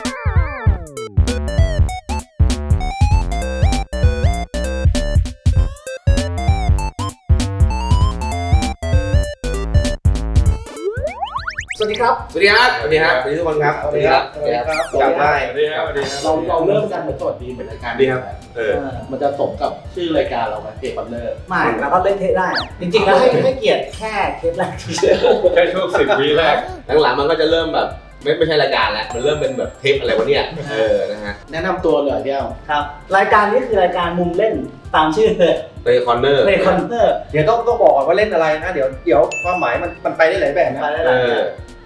สวัสดีครับ สวัสดีครับ สวัสดีครับ สวัสดีทุกคนครับ สวัสดีครับ สวัสดีครับสวัสดีครับกลับได้สวัสดีครับ สวัสดีครับ เราเราเริ่มกันเหมือนสวัสดีเหมือนรายการดีครับ เออ มันจะสมกับชื่อรายการเราไหมเพจบันเลอร์ไม่แล้วก็เล่นเทสได้ จริงๆแล้วให้ให้เกียรติแค่เทสแรกเฉยแค่ช่วงสิบวิแรก หลังๆมันก็จะเริ่มแบบ ไม่ไม่ใช่รายการแล้ว มันเริ่มเป็นแบบเทปอะไรวะเนี่ย เออ นะฮะแนะนำตัวหน่อยพี่เอาๆครับรายการนี้คือรายการมุมเล่นตามชื่อเลยเตคอนเนอร์เ y คอนเนอร์เดี๋ยวต้องต้องบอกก่อนว่าเล่นอะไรนะเดี๋ยวเดี๋ยวความหมายมันมันไปได้หลายแบบนะ ไปได้เอหลายอ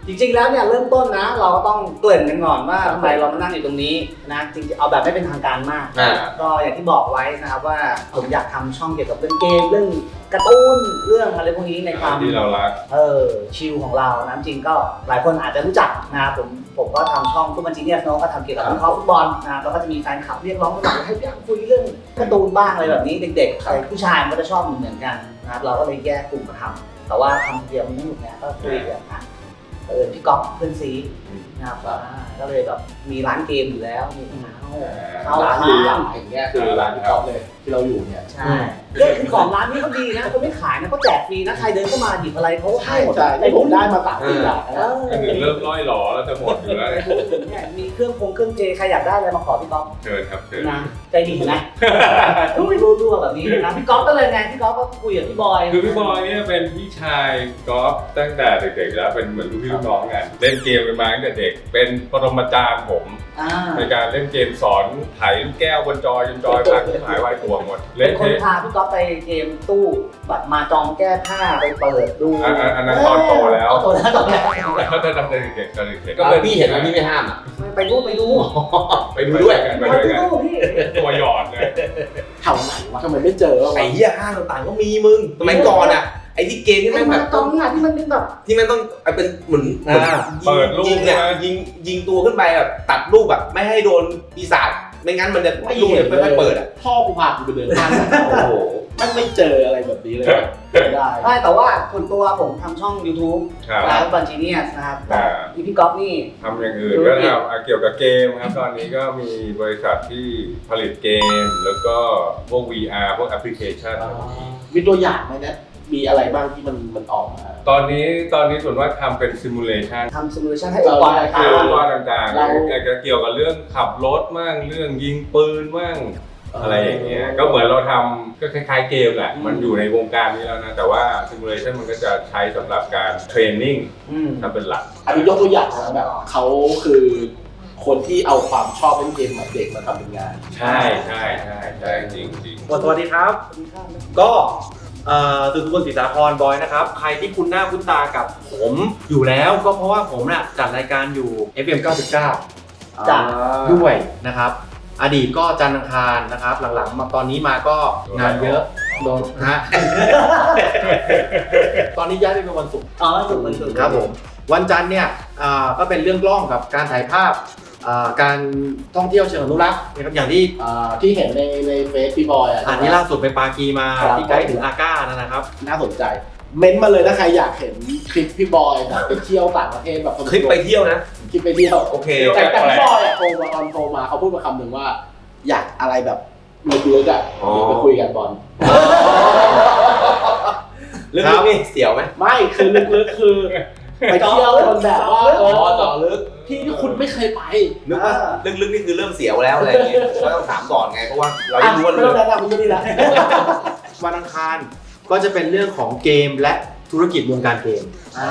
จริงๆแล้วเนี่ยเริ่มต้นนะ เราก็ต้องเกริ่นกันก่อนว่าทำไมเรามานั่งอยู่ตรงนี้นะจริงๆเอาแบบไม่เป็นทางการมาก อ่า ก็อย่างที่บอกไว้นะครับว่าผมอยากทำช่องเกี่ยวกับเรื่องเกมเรื่อง การ์ตูนเรื่องอะไรพวกนี้ในความที่เรารักเออชิลของเรานะจริงก็หลายคนอาจจะรู้จักนะครับผมผมก็ทำช่องฟุตบอลจีเนียสเนาะก็ทำเกี่ยวกับวิเคราะห์ฟุตบอลนะครับแล้วก็จะมีแฟนคลับเรียกร้องว่าอยากให้พี่อังคุยเรื่องการ์ตูนบ้างอะไรแบบนี้เด็กๆใครผู้ชายมันก็จะชอบเหมือนกันนะครับเราก็เลยแยกกลุ่มมาทำแต่ว่าทำเดียวมันไม่หนุกนะก็คุยกันอะเออพี่ก๊อฟเพื่อนซีนะครับอ่าก็เลยแบบมีร้านเกมอยู่แล้วมีเอาร้านเอาหรือร้าร้านนอย่างเงี้ยคือร้านพี่ก๊อฟเลยที่เราอยู่เนี่ยใช่ เรื่องคือของร้านนี้เขาดีนะเขาไม่ขายนะเขาแจกฟรีนะใครเดินเข้ามาหยิบอะไรเขาให้หมดใช่ที่ผมได้มาสามสี่อย่างเอนะออันหนึ่งเริ่มร้อยหลอแล้วจะหมดอยู่แล้วเนี่ยเนี่ยมีเครื่องคงเครื่องเจใครอยากได้อะไรมาขอพี่ก๊อฟเชิญครับเชิญนะใจดีนะรู้รู้รู้แบบนี้นะพี่ก๊อฟก็เลยไงพี่ก๊อฟก็คุยกับพี่บอยคือพี่บอยเนี่ยเป็นพี่ชายกอล์ฟตั้งแต่เด็กๆแล้วเป็นเหมือนลูกพี่ลูกน้องกันเล่นเกมกันมาตั้งแต่เด็ก เป็นปรมาจารย์ผมอ่าในการเล่นเกมสอนไถลูกแก้วบนจอจนจอยพังหายวายตัวหมดเป็เล่นนคนเทปพาพี่ก๊อฟไปเกมตู้บัตรมาจองแก้ผ้าไปเปิดดูอันอันอันนั้นตอนโตแล้วเอาโตแล้วตอนแล้วแล้วตอนเด็กๆตอนเด็กๆก็เป็นพี่เห็นแล้วพี่ไม่ห้ามอะไปดูไปดูไปดูด้วยกันไปไปด้วยกันดูพี่ตัวหยอดเลยแถวไหนวะทำไมไม่เจอวะไอ้เหี้ยห้างต่างๆก็มีมึงสมัยก่อนอะไอ้ที่เกมที่ไอ้แม่งมาแบบจองอะที่มันเป็นแบบที่มันต้องเอาเป็นเหมือนเหมือนอ่าเปิดลูกยิงเนี่ยใช่ไหมยิงยิงตัวขึ้นไปแบบตัดลูกแบบไม่ให้โดนปีศาจ ไม่งั้นมันจะลูกเนี่ยไม่ค่อยเปิดอะพ่อกูพากูไปเดินห้างโอ้โหมันไม่เจออะไรแบบนี้เลยไม่ได้ใช่แต่ว่าส่วนตัวผมทำช่อง YouTube ครับร้านบัญชีเนียสนะครับอ่าพี่พี่ก๊อฟนี่ทำอย่างอื่นก็ทำอะเกี่ยวกับเกมครับ ตอนนี้ก็มีบริษัทที่ผลิตเกม แล้วก็พวก VR พวกแอปพลิเคชันมีตัวอย่างไหมเนะ มีอะไรบ้างที่มันมันออกมาตอนนี้ตอนนี้ส่วนว่ากทำเป็น simulation ทำ simulation ให้องค์กรเราต่างคือๆว่าต่างๆเราอาจจะเกี่ยวกับเรื่องขับรถมั่งเรื่องยิงปืนมั่งอะไรอย่างเงี้ย ก็เหมือนเราทำก็คล้ายๆเกมแหละ มันอยู่ในวงการนี้แล้วนะ แต่ว่า simulation มันก็จะใช้สำหรับการ training อืมทำเป็นหลัก อันนี้ยกตัวอย่างนะแบบเขาคือคนที่เอาความชอบเล่นเกมแบบเด็กมาทำเป็นงาน ใช่ใช่ใช่ใช่จริงจริงสวัสดีครับ ก็เอ่อ สุสุคนศรีสาครบอยนะครับ ใครที่คุ้นหน้าคุ้นตากับผมอยู่แล้วก็เพราะว่าผมน่ะจัดรายการอยู่ FM 99จ้ะด้วยนะครับ อดีตก็จันทร์อังคารนะครับ หลังๆ มาตอนนี้มาก็งานเยอะโดนฮะตอนนี้ย้ายไปเป็นวันศุกร์อ๋อสุดมันสุดครับผมวันจันทร์เนี่ยอ่าก็เป็นเรื่องกล้องกับการถ่ายภาพอ่า การท่องเที่ยวเชิงอนุรักษ์นะครับอย่างที่อ่าที่เห็นในในเฟซพี่บอยอะอันนี้ล่าสุดไปปากีมาครับที่ไกด์ถึงอาก้านั่นนะครับ น่าสนใจ เม้นต์มาเลยถ้าใครอยากเห็นคลิปพี่บอยแบบไปเที่ยวต่างประเทศแบบคลิปไปเที่ยวนะคลิปไปเที่ยวโอเคแต่แต่พี่บอยอะโทรมาตอนโทรมาเขาพูดมาคำหนึ่งว่า อยากอะไรแบบลึกๆอะอ๋อเดี๋ยวไปคุยกันบอลเรื่องครับนี้เสียวไหมไม่คือลึกๆคือ ไปเที่ยวมันแบบว่าเออ๋ออเจาะลึก ที่ที่คุณไม่เคยไปนึกว่าลึกๆนี่คือเริ่มเสียวแล้วอะไรอย่างเงี้ยก็ต้องถามก่อนไงเพราะว่าเราอะไม่รู้ว่าไม่เรื่ต้อองงแนะนำมันก็ดีละ วันอังคารก็จะเป็นเรื่องของเกมและธุรกิจวงการเกมอ่า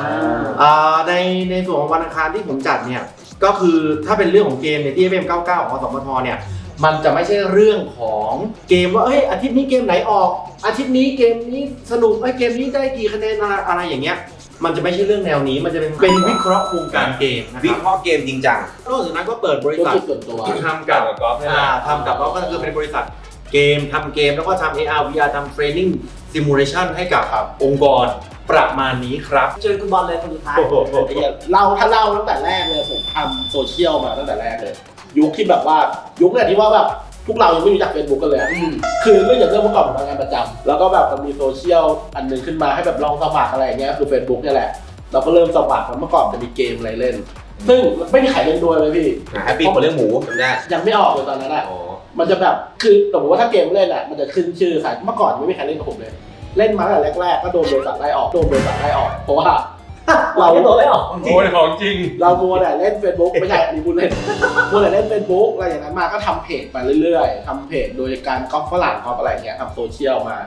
อ่าในในส่วนของวันอังคารที่ผมจัดเนี่ยก็คือถ้าเป็นเรื่องของเกมในที่ FM 99ของสมทเนี่ย มันจะไม่ใช่เรื่องของเกมว่าเอ้ยอาทิตย์นี้เกมไหนออก อาทิตย์นี้เกมนี้สนุกไอ้ยเกมนี้ได้กี่คะแนนอะไรอะไรอย่างเงี้ย มันจะไม่ใช่เรื่องแนวนี้มันจะเป็นเป็นวิเคราะห์วงการเกมนะควิรับเคราะห์เกมจริงจัง นอกจากนั้นก็เปิดบริธุรษัท กิจส่วนตัว ทำกับกับกอล์ฟนี่แหอ่าละ ทำกับเราก็คือเป็นบริษัทเกมทำเกมแล้วก็ทำ AR VR ทำ Training Simulation ให้กับองค์กรประมาณนี้ครับ เจอคุณบอลเลยคนสุดท้ายไอ้เหี้ยเล่าถ้าเล่าตั้งแต่แรกเลยผมทำโซเชียลมาตั้งแต่แรกเลย ยุคที่แบบว่ายุคเนี่ยที่ว่าแบบพวกเรายังไม่รู้จักเฟซบุ๊กกันเลยอะอืมคือเรื่องอย่างเรื่องเมื่อก่อนผมทำงานประจำแล้วก็แบบมันมีโซเชียลอันหนึงขึ้นมาให้แบบลองสมัครอะไรอย่างเงี้ยคือ Facebook เนี่ยแหละ เราก็เริ่มสมัครแล้วเมื่อก่อนจะมีเกมอะไรเล่น ซึ่งไม่มีใครเล่นด้วยเลยพี่ Happy คนเลี้ยงหมูจำได้ยังไม่ออกเลยตอนนั้นอะอ๋อมันจะแบบคือสมมติว่าถ้าเกมเล่นอะมันจะขึ้นชื่อใครเมื่อก่อนไม่มีใครเล่นกับผมเลย เล่นมาตั้งแต่แรกๆก็โดนบริษัทไล่ออกโดนบริษัทไล่ออกเพราะว่า เราไม่ตัวไม่ออกโอ้ยของจริง เรามัวแต่เล่น Facebook ไม่ใช่อันนี้พูดเล่นมัวแต่เล่น Facebook อะไรอย่างนั้นมาก็ทำเพจไปเรื่อยๆทำเพจโดยการก๊อปฝรั่งก๊อปอะไรเงี้ยทำโซเชียลมา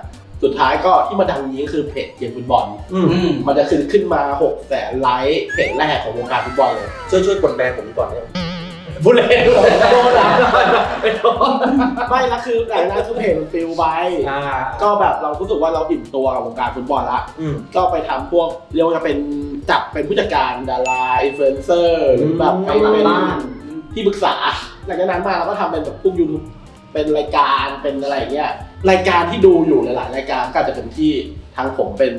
สุดท้ายก็ที่มาดังนี้คือเพจเกมฟุตบอล อืม อืมมันจะขึ้นขึ้นมา6แสนไลค์เพจแรกของวงการฟุตบอลเลย ช่วยช่วยกดแบนผมก่อนเนี่ย บุเล่นโดนนะเป็นโดนไม่ละคือแต่นั้นคือเพจมันฟิลไปอ่าก็แบบเรารู้สึกว่าเราอิ่มตัวกับวงการฟุตบอลละอืมก็ไปทำพวกเรียกว่าจะเป็นจับเป็นผู้จัดการดาราอินฟลูเอนเซอร์หรือแบบไปทำหลังเป็นบ้านที่ปรึกษาหลังจากนั้นมาเราก็ทำเป็นแบบพวกยูทูบเป็นรายการเป็นอะไรอย่างเงี้ยรายการที่ดูอยู่หลายๆรายการก็อาจจะเป็นที่ทางผมเป็น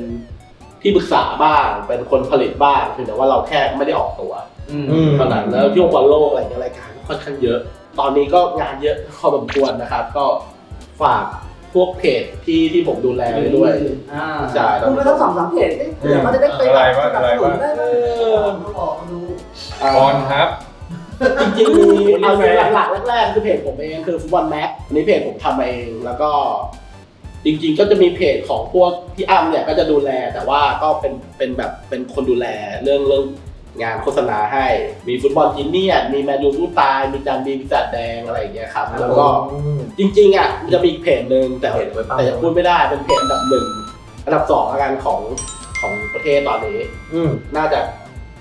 ที่ปรึกษาบ้าง เป็นคนผลิตบ้างเพียงแต่ว่าเราแค่ไม่ได้ออกตัวอืมอืมเท่านั้นแล้วช่วงบอลโลกอะไรเงี้ยรายการก็ค่อนข้างเยอะ ตอนนี้ก็งานเยอะพอสมควรนะครับ ก็ฝากพวกเพจที่ที่ผมดูแลไว้ด้วยอ่าใช่คุณไปทั้งสองสามเพจเอ๊ะเดี๋ยวเขาจะได้ไปอะไรวะอะไรวะได้ไหมเออเขาบอกเขาดูบอลครับจริงๆมีเอาอย่างหลักๆแรกๆคือเพจผมเองคือฟุตบอลแม็กอันนี้เพจผมทำเองแล้วก็ จริงๆ ก็จะมีเพจของพวกพี่อ้ำเนี่ยก็จะดูแลแต่ว่าก็เป็นเป็นแบบเป็นคนดูแลเรื่องเรื่องงานโฆษณาให้ มีฟุตบอลจีเนียนมีแมนยูสู้ตาย มีจันดีมีจัดแดงอะไรอย่างเงี้ยครับ แล้วก็จริงๆอะมันจะมีอีกเพจหนึ่งแต่เพจไว้เปล่าแต่ยังพูดไม่ได้เป็นเพจอันดับหนึ่งอันดับสองละกันของของประเทศตอนนี้อืมน่าจะ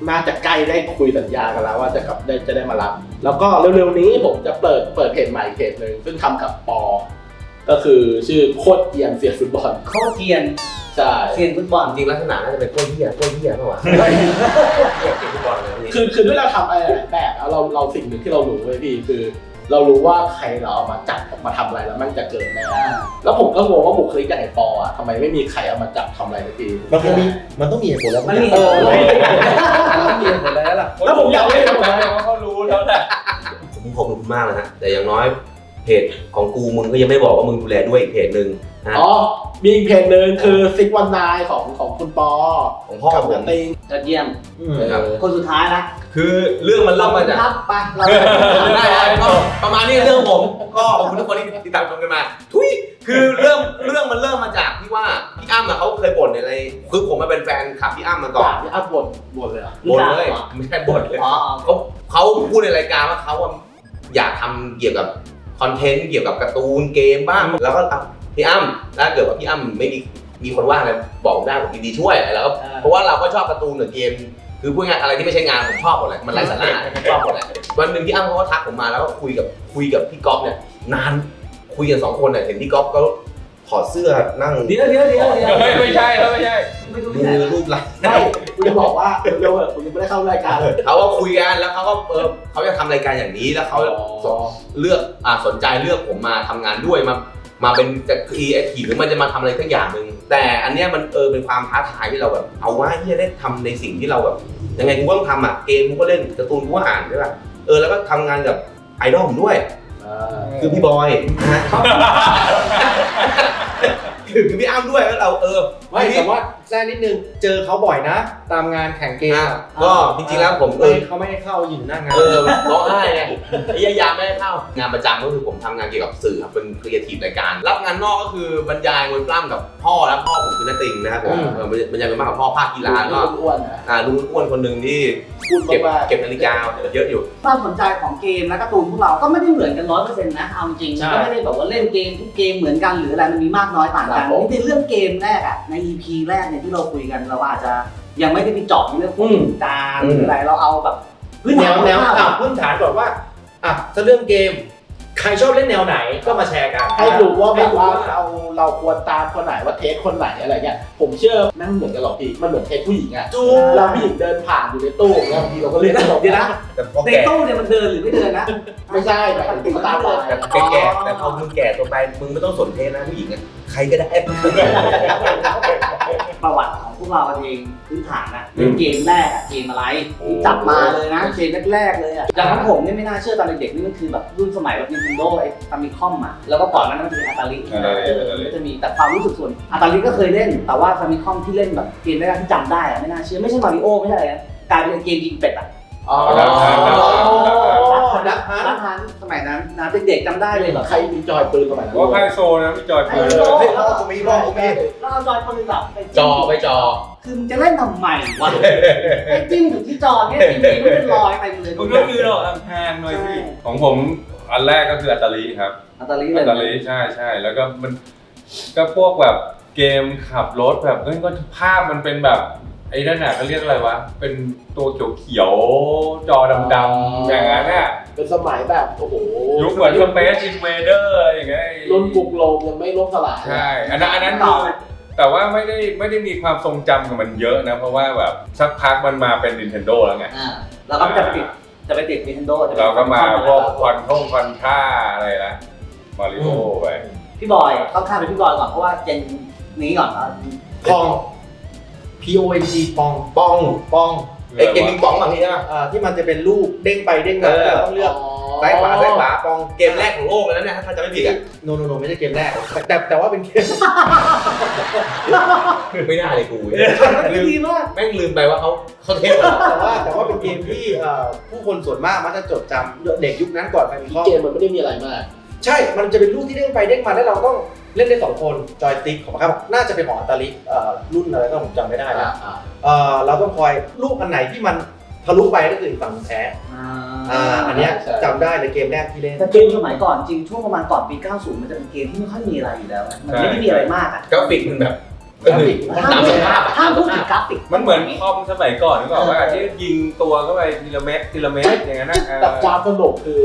น่าจะใกล้ได้คุยสัญญากันแล้ว ว่าจะกลับได้จะได้มารับ แล้วก็เร็วๆนี้ผมจะเปิดเปิดเพจใหม่เพจหนึ่งซึ่งทำกับปอ ก็คือชื่อโคตรเกียนเสียฟุตบอลเขาเทียนใช่เทียนฟุตบอลจริงๆลักษณะน่าจะเป็นกล้วยเหี้ยกล้วยเหี้ยเปล่าวะเหี้ยเก่งฟุตบอลเลยนี่คือคือด้วยเราทำอะไรหลายแบบแล้วเราเราสิ่งหนึ่งที่เรารู้เว้ยพี่คือ เรารู้ว่าใครเราเอามาจับมาทำอะไรแล้วมันจะเกิดแน่อ่าแล้วผมก็งงว่าบุคลิกอย่างไอ้ปออะทำไมไม่มีใครเอามาจับทำอะไรสักทีมันคงมีมันต้องมีเหตุผลแล้วมันมีเออมันต้องมีเหตุผลแล้วล่ะแล้วผมอยากเล่นกับมันว่าเขารู้แล้วแหละผมขอบคุณมากนะฮะแต่อย่างน้อย เพจของกูมึงก็ยังไม่บอกว่ามึงดูแลด้วยอีกเพจหนึ่งนะ อ๋อ มีอีกเพจหนึ่งคือซิกวันนายของของคุณปอของพ่อกับผมนัติงยอดเยี่ยมอืมครับ คนสุดท้ายนะคือเรื่องมันเริ่มมาจาก ครับไปเราได้ครับก็ประมาณนี้เรื่องผมก็ขอบคุณทุกคนที่ติดตามชมกันมา ทุยคือเริ่มเรื่องมันเริ่มมาจากที่ว่าพี่อ้ำอะเขาเคยบ่นในอะไรคือผมมาเป็นแฟนคลับพี่อ้ำมาก่อนด่าพี่อัพบ่นบ่นเลยเหรอบ่นเลยไม่ใช่บ่นเลยอ๋อ เขาเขาพูดในรายการว่าเขาอะอยากทำเกี่ยวกับ คอนเทนต์เกี่ยวกับการ์ตูนเกมบ้าง แล้วก็อะพี่อ้ำถ้าเกิดว่าพี่อ้ำไม่มีมีคนว่างอะไรบอกผมได้ผมยินดีช่วยแล้วก็เพราะว่าเราก็ชอบการ์ตูนหรือเกม คือพูดง่ายๆอะไรที่ไม่ใช่งานผมชอบหมดเลยมันไร้สาระผมชอบหมดเลยวันหนึ่งพี่อ้ำเขาก็ทักผมมาแล้วก็คุยกับคุยกับพี่ก๊อฟเนี่ยนานคุยกันสองคนเนี่ยเห็นพี่ก๊อฟเขา ถอดเสื้อนั่งเดี๋ยวเดี๋ยวเดี๋ยวเดี๋ยวเฮ้ยไม่ใช่แล้วไม่ใช่ไม่รู้มืที่ไหนอรูปไหล่ไม่คุณจะบอกว่าเร็วๆเถอะคุณยังไม่ได้เข้ารายการเลยเขาก็คุยกันแล้วเขาก็เออเขาจะทำรายการอย่างนี้แล้วเขาเลือกอ่าสนใจเลือกผมมาทำงานด้วยมามาเป็นจะครีเอทีฟหรือมันจะมาทำอะไรสักอย่างหนึ่งแต่อันเนี้ยมันเออเป็นความท้าทายที่เราแบบ เอาว่าที่จะได้ทำในสิ่งที่เราแบบยังไงกูก็ต้องทำอะเกมกูก็เล่นการ์ตูนกูก็อ่านใช่ป่ะเออแล้วก็ทำงานกับไอดอลผมด้วยคือพี่บอยนะฮะ ถึงพี่อ้ำด้วยแล้วเราเออไม่แต่ว่า แจ้นิดนึง เจอเขาบ่อยนะ ตามงานแข่งเกมอะอะก็จริงๆแล้วผมเอเอออเขาไม่ให้เข้าอยู่หน้างาน เออร้องไห้ไงไอ้ยายามไม่ให้เข้างานประจำก็คือผมทำงานเกี่ยวกับสื่อครับเป็นครีเอทีฟรายการ รับงานนอกก็คือบรรยายมวยปล้ำกับพ่อแล้วพ่อผมคือนาติงนะครับผมเออบรรยายมวยปล้ำกับพ่อภาคกีฬาก็อ้วนๆนะอ่าลุงอ้วนคนหนึ่งที่พูดเก็บมากๆ เก็บนาฬิกาเยอะอยู่ ความสนใจของเกมและการ์ตูนพวกเราก็ไม่ได้เหมือนกันร้อยเปอร์เซ็นต์นะเอาจริงๆก็ไม่ได้แบบว่าเล่นเกมทุกเกมเหมือนกันหรืออะไรมันมีมากน้อยต่างกันนี่เป็นเรื่องเกมแรกอะใน EP แรกเนี่ยที่เราคุยกันเราอาจจะยังไม่ได้ไปเจาะในเรื่องของการหรืออะไรเราเอาแบบพื้นแนฐานวแนวคร่าวๆอะพื้นฐานก่อนว่าอะถ้าเรื่องเกม ใครชอบเล่นแนวไหนก็มาแชร์กันให้รู้ว่าแบบว่าให้รู้เราเราควรตามคนไหนว่าเทสคนไหนอะไรเงี้ยผมเชื่อแม่งเหมือนกันหรอกพี่มันเหมือนเทสผู้หญิงอะจูเราผู้หญิงเดินผ่านอยู่ในตู้อย่างเงี้ยบางทีเราก็เรียกตลกเดี๋ยวนะแต่พอในแก่ตู้เนี่ยมันเดินหรือไม่เดินนะไม่ใช่หมายถึงตามไปแต่แก่ๆแต่พอมึงแก่ตัวไปมึงไม่ต้องสนเทสนะผู้หญิงอะใครก็ได้ ประวัติของพวกเราเองพื้นฐานอะเล่นเกมแรกอะเกมอะไรจับมาเลยนะเกมแรกๆเลยอะอย่างของผมเนี่ยไม่น่าเชื่อตอนเด็กๆนี่มันคือแบบรุ่นสมัยแบบ Nintendo ไอ้ Famicom อะแล้วก็ก่อนนั้นมันจะมี Atari Atari เออมันจะมีแต่ความรู้สึกส่วน Atari ก็เคยเล่น แต่ว่า Famicom ที่เล่นแบบเกมแรกๆที่จำได้อะไม่น่าเชื่อไม่ใช่มาริโอไม่ใช่อะไรนะกลายเป็นเกมยิงเป็ดอะ อ๋อ Duck Hunt Duck Hunt Duck Hunt Duck Hunt ร้านทันสมัยนั้นนะเด็กๆจำได้เลยเหรอใครมีจอยปืนสมัยนั้นว่าไพ่โซนะมีจอยปืนเฮ้ยพ่อกูมีพ่อกูมีแล้วเอาจอยคนหนึงแบบไปจอไปจอคือมึงจะเล่นทำไมวะไอ้จิ้มอยู่ที่จอเนี่ยจริงๆไม่เป็นรอยเต็มเลยคุณก็คือเราห่างๆหน่อยสิของผมอันแรกก็คืออัตตาลีครับอัตตาลีเลอัยตตาลีใช่ใช่แล้วก็มันก็พวกแบบเกมขับรถแบบเฮ้ยก็ภาพมันเป็นแบบ ไอ้นั่นน่ะเขาเรียกอะไรวะ เป็นตัวเขียวๆจอดำๆอย่างนั้นน่ะเป็นสมัยแบบโอ้โหยุคเหมือน Space Inva ders อย่างเงี้ยรุ่นบุกโลกยังไม่ล่มสลายใช่อันนั้นอันนั้นคือแต่ว่าไม่ได้ไม่ได้มีความทรงจำกับมันเยอะนะ เพราะว่าแบบสักพักมันมาเป็น Nintendo แล้วไงอ่าแล้วก็จะไปติดจะไปติด Nintendo จะไปติดเราก็มาพวก Contra Contra อะไรนะมาริโอไปพี่บอยต้องข้ามไปพี่บอยก่อนเพราะว่า gen นี้ก่อนนะปอง P O N G ปองปองปองไอ้เกมปิงปองบางทีใช่ไหมอ่าที่มันจะเป็นลูกเด้งไปเด้งมาเออแล้วต้องเลือกซ้ายขวาซ้ายขวาปองเกมแรกของโลกเลยนะเนี่ยถ้าจะไม่ผิดอะโนโนโนไม่ใช่เกมแรก แต่แต่แต่ว่าเป็นเกมไม่น่าเลยกูมันดีมากแม่งลืมไปว่าเขาเขาเทปเหรอแต่ว่าแต่ว่าเป็นเกมที่เอ่อผู้คนส่วนมากมักจะจดจำเด็กยุคนั้นก่อนไปมีข้อเกมมันไม่ได้มีอะไรมาก ใช่มันจะเป็นลูกที่เด้งไปเด้งมาแล้วเราต้อง เล่นได้สองคนจอยสติ๊กของครับน่าจะเป็นของอัตาลิเอ่อรุ่นอะไรต้องผมจำไม่ได้นะเอ่อเราต้องคอยลูกอันไหนที่มันทะลุไปก็คืออีกฝั่งแพ้อ่าอันเนี้ยใช่จำได้ในเกมแรกที่เล่นแต่เกมสมัยก่อนจริงช่วงประมาณก่อนปี 90 มันจะเป็นเกมที่ไม่ค่อยมีอะไรอยู่แล้วนะมันไม่ได้มีอะไรมากอะกราฟิกมันแบบกราฟิกมันตามสภาพอะห้ามพูดถึงกราฟิก มันเหมือนคอมสมัยก่อนนึกออกว่าที่ยิงตัวเข้าไปทีละเม็ดทีละเม็ดอย่างนั้นนะเออแต่ความสนุกคือ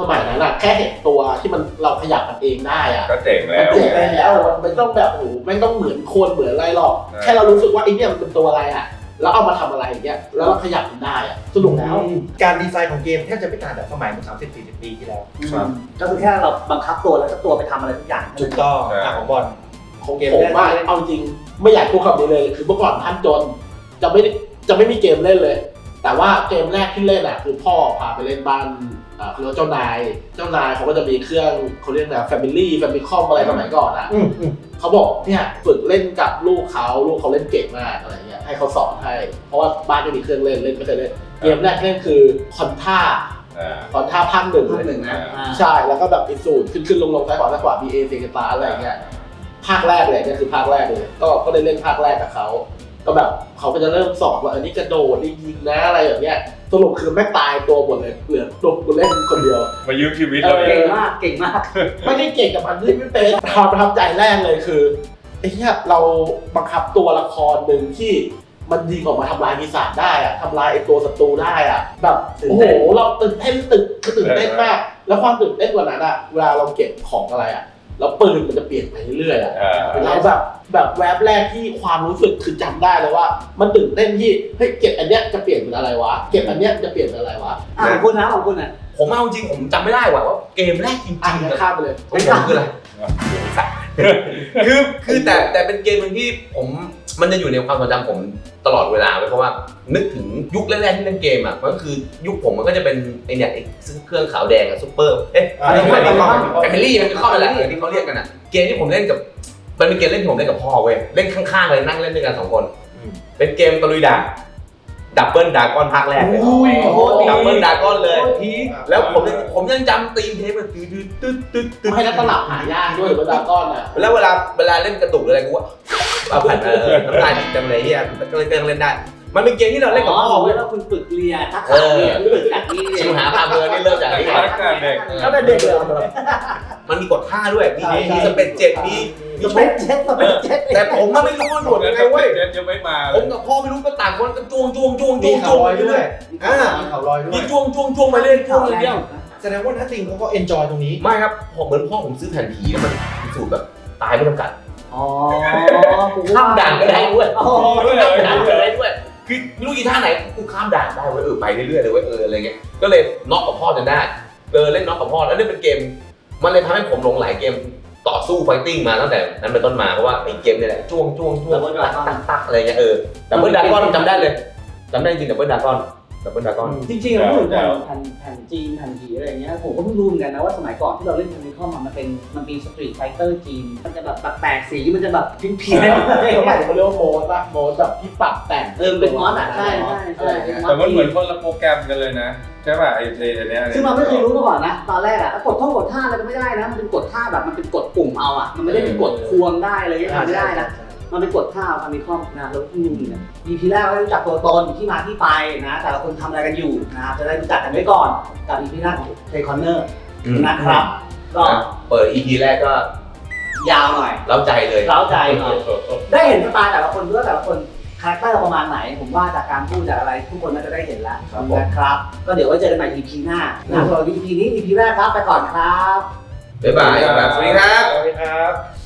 สมัยนั้นอะแค่เห็นตัวที่มันเราขยับมันเองได้อะก็เจ๋งมันแล้วเจ๋งแล้วมันไม่ต้องแบบโอ้โหไม่ต้องเหมือนคนเหมือนอะไรหรอกใช่ แค่เรารู้สึกว่าไอ้เนี่ยมันเป็นตัวอะไรอะแล้วเอามาทำอะไรอย่างเงี้ยแล้วเราขยับมันได้อะสนุกแล้วการดีไซน์ของเกมแทบจะไม่ต่างจากสมัยเมื่อ30 40 ปีที่แล้วครับ ก็คือแค่เราบังคับตัวแล้วก็ตัวไปทำอะไรทุกอย่างถูกต้องใช่ อะของบอล ของเกมผมแรก ว่าที่เล่นเอาจริงไม่อยากพูดคำนี้เลย คือเมื่อก่อนท่านจนจะไม่ได้จะไม่มีเกมเล่นเลย แต่ว่าเกมแรกที่เล่นอะคือพ่อพาไปเล่นบ้านอ่าคือเจ้านาย เจ้านายเขาก็จะมีเครื่องเขาเรียกนะ Family Family คอมอะไรสมัยก่อนอะอืมอืมเขาบอกเนี่ยฝึกเล่นกับลูกเขาลูกเขาเล่นเก่งมากอะไรเงี้ยให้เขาสอนให้ เพราะว่าบ้านไม่มีเครื่องเล่นเล่นไม่เคยเล่นเกมแรกที่เล่นคือคอนท่าอ่าคอนท่าภาคหนึ่งภาคหนึ่งนะอ่าใช่แล้วก็แบบอิสูดขึ้นขึ้นลงลงซ้ายขวาซ้ายขวา B A C ตาอะไรอย่างเงี้ยภาคแรกเลยเนี่ยคือภาคแรกเลยก็ก็ได้เล่นภาคแรกกับเขา ก็แบบเขาก็จะเริ่มสอนว่าอันนี้กระโดดนี่ยิงนะอะไรแบบเนี้ยสรุปคือแม่งตายตัวหมดเลยเหลือตัวกูเล่นคนเดียว มายืมชีวิตเอเราอเอเก่งงมากเก่งมาก ไม่ได้เก่งกับมันที่ไม่เป็นความประทับใจแรกเลยคือไอ้เหี้ยเราบังคับตัวละครหนึ่งที่มันยิงออกมาทำลายปีศาจได้อะทำลายไอ้ตัวศัตรูได้อะแบบตื่นโอ้เต้โหนเราตื่นเต้นตื่นคือตื่นเต้นมาก แล้วความตื่นเต้นกว่านั้นอะเวลาเราเก็บของอะไรอะ แล้วปืนมันจะเปลี่ยนไปเรื่อยๆอะอ่าเราแบบแบบแวบแรกที่ความรู้สึกคือจำได้เลยว่า มันตื่นเต้นที่เฮ้ยเก็บอันเนี้ยจะเปลี่ยนเป็นอะไรวะเก็บอันเนี้ยจะเปลี่ยนเป็นอะไรวะอะของคุณนะของคุณอะผมเอาจริงผมจำไม่ได้ว่ะว่าเกมแรกจริงอะๆงั้อะนข้ามไปเลยของผมคืออะไร คือคือแต่แต่เป็นเกมหนึงที่ผมมันจะอยู่ในความทรงจำผมตลอดเวลาเลยเพราะว่านึกถึงยุคแรกๆที่เล่นเกมอะมันก็คือยุคผมมันก็จะเป็นไอเนี่ยไอ้ซื้อเครื่องขาวแดงอะซุปเปอร์เอ๊ะอ่าอะไรไม่นะไม่ Family มันคือข้อนั่นแหละเออที่เขาเรียกกันอะเกมที่ผมเล่นกับมันเป็นเกมเล่นที่ผมเล่นกับพ่อเว้ยเล่นข้างๆเลยนั่งเล่นด้วยกันสองคนอืมเป็นเกมตะลุยด่าน ดับเบิลดากอนภาคแรกเลยอุ้ยโคตรดีดับเบิลดากอนเลยพีคแล้วผมยังผมยังจำตีมเทปมันตึ๊ดตึ๊ดตึ๊ดตึ๊ดให้นักตลับหายากด้วยเวลาก้อนอะแล้วเวลาเวลาเล่นกระตุกหรืออะไรกูว่าเอาผ่านเออน้ำลายดิบจำเลยเฮียก็เลยก็ยังเล่นได้ มันเป็นเกมที่เราเล่นกับพ่อเว้เว้ยยแล้วคุณฝึกเรียนทักเอษะอเรียนฝึกจากนี้เรียชินวหาพาเมือนี่เริ่มจากนี่ตั้งแต่เด็กก็เป็นเด็กเลยมันมีกดท่าด้วยมีใช่ใช่มีสเปซเจ็ดมีมีสเปซเจ็ตสเปซเจ็ตแต่ผมก็ไม่รู้ว่าหนวดยังไงเว้ยเด็กยังไม่มาผมกับพ่อไม่รู้ก็ต่างคนก็จ้วงจ้วงจ้วงมีจ้วงข่าจ้วงไปวลอยด้เรื่วอยยอ่ามีข่าวลอยด้วมียจ้วงจ้วงจ้วงไปเรื่อยจ้วงเลยเดียวแสดงว่านัทติงเขาก็เอนจอยตรงนี้ไม่ครับผมเหมือนพ่อผมซื้อแผ่นผีแล้วมันสูตรแบบตายไม่จำกัดอ๋อข้ามด่านก็ได้ด้วยโอ้ด้วยข้ามด่านก็เลยได้ด้วย คือไม่รู้กี่ท่าไหนกูข้ามด่านได้เว้ยเออไปเรื่อยๆเลยเว้ยเอออะไรเงี้ยก็เลยน็อกกับพ่อจนได้เออเล่นน็อกกับพ่อแล้วนี่เป็นเกม มันเลยทำให้ผมหลงไหลเกมต่อสู้ fighting มาตั้งแต่นั้นเป็นต้นมาเพราะว่าไอ้เกมนี่แหละจ้วงจ้วงจ้วงตักตักตักอะไรเงี้ยเออ Double Dragon จำได้เลยจำได้จริง Double Dragon Double Dragon จริงๆเราพูดถึงแผ่นแผ่นแผ่นจีนแผ่นผีอะไรอย่างเงี้ยผมก็เพิ่งรู้เหมือนกันนะว่าสมัยก่อนที่เราเล่น Famicom มันเป็นมันมี Street Fighter จีน มันจะแบบแปลกๆสีมันจะแบบเพี้ยนๆอะไรอย่างสมัเงี้ยยเขาเรียกว่า mod ป่ะ mod แบบที่ปรับแต่งเออเป็น mod อะใช่ใช่ใช่เป็น mod แต่มันเหมือนคนละโปรแกรมกันเลยนะใช่ป่ะไอ้ไอ้อันเนี้ยซึ่งเราไม่เคยรู้มาก่อนนะตอนแรกอะกดท่องกดท่าอะไรก็ไม่ได้นะมันเป็นกดท่าแบบมันเป็นกดปุ่มเอาอะมันไม่ได้เป็นกดควงได้เลยทำไม่ได้นะ มันเป็นกดท่าฟามิคอมนะแล้วที่นี่เนี่ย EP แรกเราได้รู้จักตัวตนที่มาที่ไปนะ แต่ละคนทำอะไรกันอยู่นะครับจะได้รู้จักกันไว้ก่อนกับ EP แรกของ Play Corner นะครับ ก็เปิด EP แรกก็ยาวหน่อย เล้าใจเลยเร้าใจหน่อย ได้เห็นสไตล์แต่ละคนด้วยว่าแต่ละคนcharacter ประมาณไหน ผมว่าจากการพูดจากอะไรทุกคนน่าจะได้เห็นแล้วครับผม นะครับ ก็เดี๋ยวไว้เจอกันใหม่ EP หน้านะสำหรับ EP นี้ EP แรกครับไปก่อนครับ บ๊ายบายครับสวัสดีครับ สวัสดีครับ